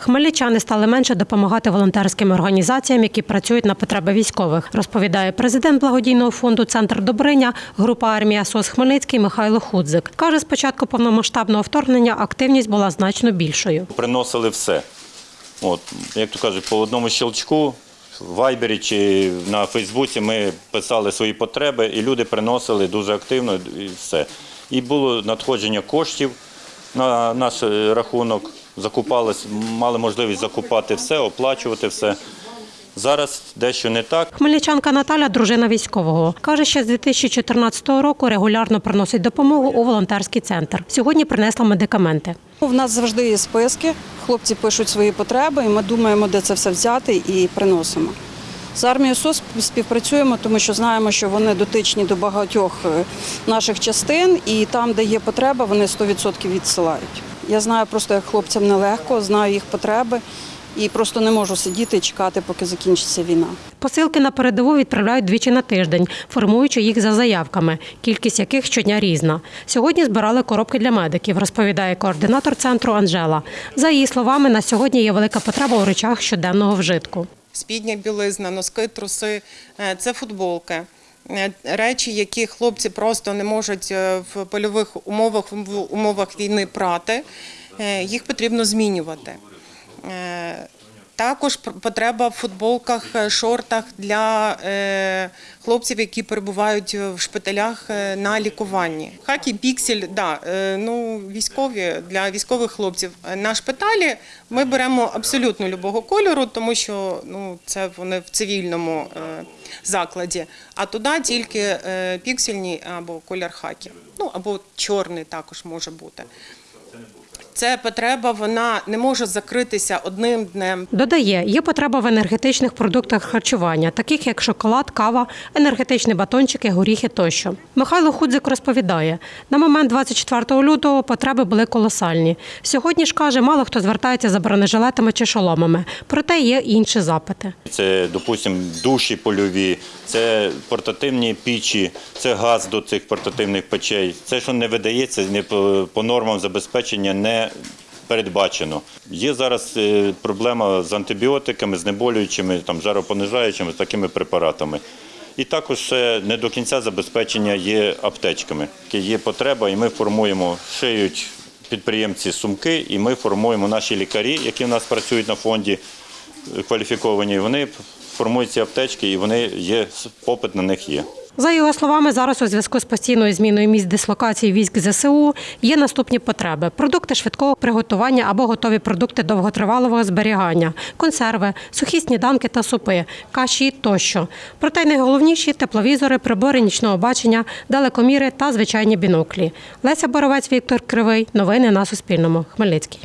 Хмельничани стали менше допомагати волонтерським організаціям, які працюють на потреби військових, розповідає президент благодійного фонду Центр Добриня, група армія СОС Хмельницький Михайло Худзик. Каже, з початку повномасштабного вторгнення активність була значно більшою. приносили все. От, як то кажуть, по одному щелчку в Вайбері чи на Фейсбуці ми писали свої потреби, і люди приносили дуже активно і все. І було надходження коштів на наш е, рахунок, закупались, мали можливість закупати все, оплачувати все. Зараз дещо не так. Хмельничанка Наталя, дружина військового, каже, що з 2014 року регулярно приносить допомогу у волонтерський центр. Сьогодні принесла медикаменти. У нас завжди є списки. Хлопці пишуть свої потреби, і ми думаємо, де це все взяти, і приносимо. З армією СОС співпрацюємо, тому що знаємо, що вони дотичні до багатьох е, наших частин, і там, де є потреба, вони 100% відсилають. Я знаю просто, як хлопцям нелегко, знаю їх потреби і просто не можу сидіти і чекати, поки закінчиться війна. Посилки на передову відправляють двічі на тиждень, формуючи їх за заявками, кількість яких щодня різна. Сьогодні збирали коробки для медиків, розповідає координатор центру Анжела. За її словами, на сьогодні є велика потреба у речах щоденного вжитку. спідня білизна, носки, труси, е, це футболки. Е, Речі, які хлопці просто не можуть е, в польових умовах, в умовах війни прати, е, їх потрібно змінювати. Е, Також потреба в футболках, е, шортах для е, хлопців, які перебувають в шпиталях е, на лікуванні. Хакі, піксель, да, е, ну, військові для військових хлопців. Е, На шпиталі ми беремо абсолютно любого кольору, тому що ну, це вони в цивільному е, закладі. А туди тільки е, піксельні або колір хакі. Ну або чорний також може бути. Це потреба, вона не може закритися одним днем. Додає, є потреба в енергетичних продуктах харчування, таких як шоколад, кава, енергетичні батончики, горіхи тощо. Михайло Худзик розповідає, на момент 24 лютого потреби були колосальні. Сьогодні ж каже, мало хто звертається за бронежилетами чи шоломами, проте є інші запити. Це, допустимо, душі польові, це портативні пічі, це газ до цих портативних печей. Це, що не видається, не по, по нормам забезпечення не передбачено. Є зараз е, проблема з антибіотиками, знеболюючими, там, жаропонижаючими, такими препаратами. І також ще не до кінця забезпечення є аптечками. Є потреба, і ми формуємо, шиють підприємці сумки, і ми формуємо наші лікарі, які в нас працюють на фонді, кваліфіковані, вони формують ці аптечки і вони є, попит на них є. За його словами, зараз у зв'язку з постійною зміною місць дислокації військ ЗСУ є наступні потреби: продукти швидкого приготування або готові продукти довготривалого зберігання, консерви, сухі сніданки та супи, каші тощо. Проте найголовніші тепловізори, прибори нічного бачення, далекоміри та звичайні біноклі. Леся Боровець, Віктор Кривий. Новини на Суспільному. Хмельницький.